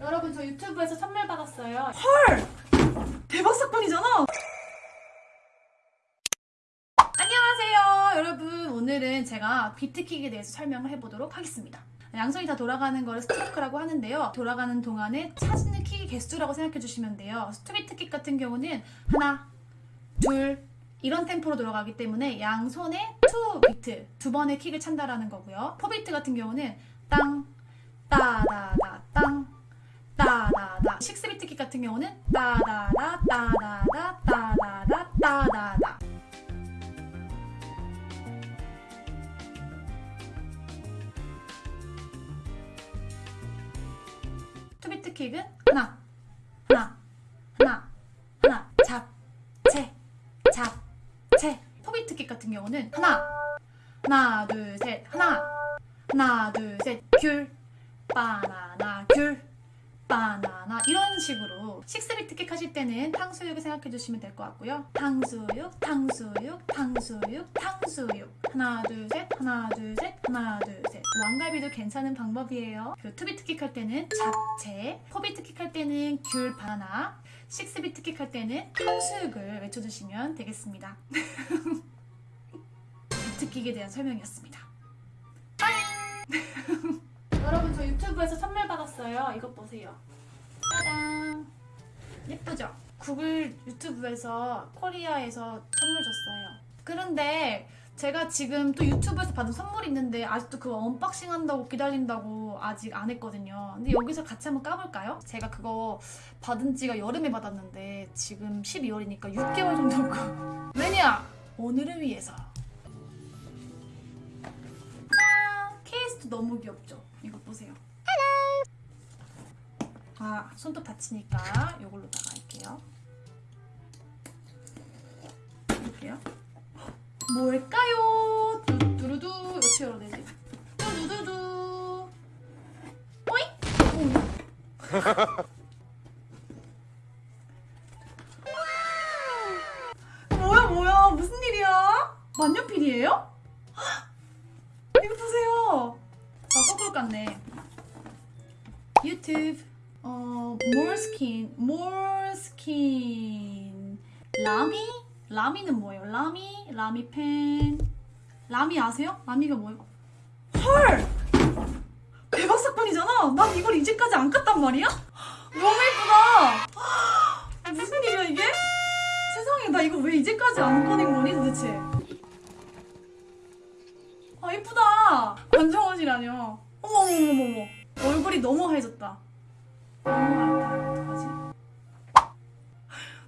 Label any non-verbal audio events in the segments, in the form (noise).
여러분 저 유튜브에서 선물 받았어요. 대박 사건이잖아. 안녕하세요 여러분 오늘은 제가 비트킥에 대해서 설명을 해보도록 하겠습니다. 양손이 다 돌아가는 거를 스트로크라고 하는데요. 돌아가는 동안에 차지는 킥의 개수라고 생각해 주시면 돼요. 스트레이트 킥 같은 경우는 하나, 둘 이런 템포로 돌아가기 때문에 양손에 two beat 두 번의 킥을 찬다라는 거고요. four beat 같은 경우는 땅, 따다다 같은 경우는 따다다 따다다 따다다 따다다. two beat 킥은 하나 하나 하나 하나 잡채 잡채. four beat 킥 같은 경우는 하나 하나 둘 셋 하나. 하나 둘 셋 귤. 바나나 귤 바나나 이런 식으로 six beat 킥 하실 때는 탕수육을 생각해 주시면 될 것 같고요. 탕수육 탕수육 탕수육 탕수육. 하나 둘 셋 하나 둘 셋 하나 둘 셋. 왕갈비도 괜찮은 방법이에요. 그 two beat 킥할 때는 잡채 four beat 킥할 때는 귤 바나나 six beat 킥할 때는 탕수육을 외쳐주시면 되겠습니다. (laughs) 킥에 대한 설명이었습니다. (laughs) 여러분 저 유튜브에서 선물 받았어요. 이것 보세요. 짜잔. 예쁘죠? 구글 유튜브에서 코리아에서 선물 줬어요. 그런데 제가 지금 또 유튜브에서 받은 선물이 있는데 아직도 그거 unboxing 한다고 기다린다고 아직 안 했거든요. 근데 여기서 같이 한번 까볼까요? 제가 그거 받은 지가 여름에 받았는데 지금 12월이니까 6개월 정도고 (laughs) 왜냐? 오늘을 위해서 짠! 케이스도 너무 귀엽죠? 이거 보세요. 아, 손톱 다치니까 이걸로다가 할게요. 볼게요. 뭘까요? 두두루두 어떻게 열어내지? 두두두두 오잉? 오. 뭐야 뭐야 무슨 일이야? 만년필이에요? 이거 보세요. 아, 거꾸로 깠네. 유튜브. 어, 몰스킨. 몰스킨. 라미? 라미는 뭐예요? 라미? 라미 펜. 라미 아세요? 라미가 뭐예요? 헐! 대박 사건이잖아. 난 이걸 이제까지 안 깠단 말이야? 너무 예쁘다! (gasps) 무슨 일이야 이게? 세상에 나 이거 왜 이제까지 안 꺼낸 거니 도대체? 아, 예쁘다! 권정원이라뇨. 어머머머머머. 얼굴이 너무 하얘졌다. 어떡하지?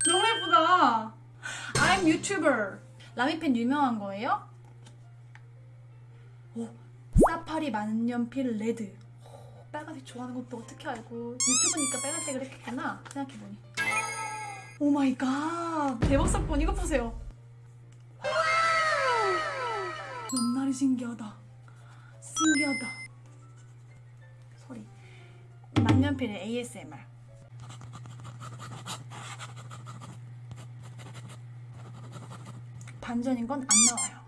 너무 예쁘다. I'm YouTuber. 라미펜 유명한 거예요? 오, 사파리 만년필 red. 오, 빨간색 좋아하는 것도 어떻게 알고 유튜브니까 빨간색을 했겠구나 생각해보니. oh my god. 대박 사건 이거 보세요. 옆날이 신기하다. 신기하다. 만년필의 ASMR. 반전인 건 안 나와요. 와.